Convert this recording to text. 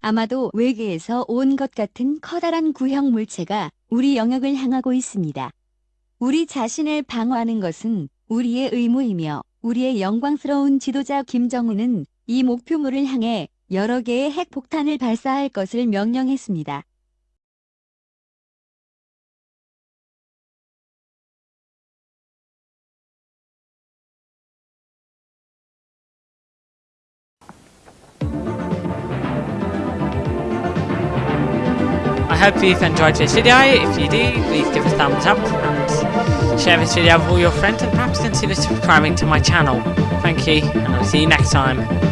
아마도 외계에서 온 것 같은 커다란 구형 물체가 우리 영역을 향하고 있습니다. 우리 자신을 방어하는 것은 우리의 의무이며 우리의 영광스러운 지도자 김정은은 이 목표물을 향해 여러 개의 핵폭탄을 발사할 것을 명령했습니다. Hope you've enjoyed this video. If you do, please give a thumbs up and share this video with all your friends and perhaps consider subscribing to my channel. Thank you, and I'll see you next time.